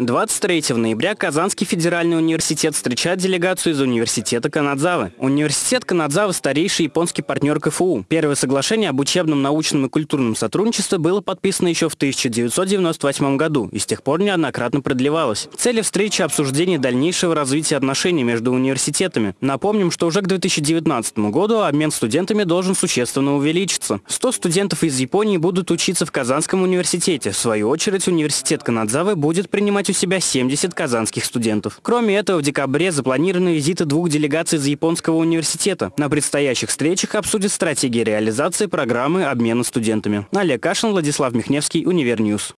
23 ноября Казанский федеральный университет встречает делегацию из университета Канадзавы. Университет Канадзавы – старейший японский партнер КФУ. Первое соглашение об учебном, научном и культурном сотрудничестве было подписано еще в 1998 году и с тех пор неоднократно продлевалось. Цели встречи – обсуждение дальнейшего развития отношений между университетами. Напомним, что уже к 2019 году обмен студентами должен существенно увеличиться. 100 студентов из Японии будут учиться в Казанском университете. В свою очередь, университет Канадзавы будет принимать у себя 70 казанских студентов. Кроме этого, в декабре запланированы визиты двух делегаций из Японского университета. На предстоящих встречах обсудят стратегии реализации программы обмена студентами. Олег Кашин, Владислав Михневский, Универньюз.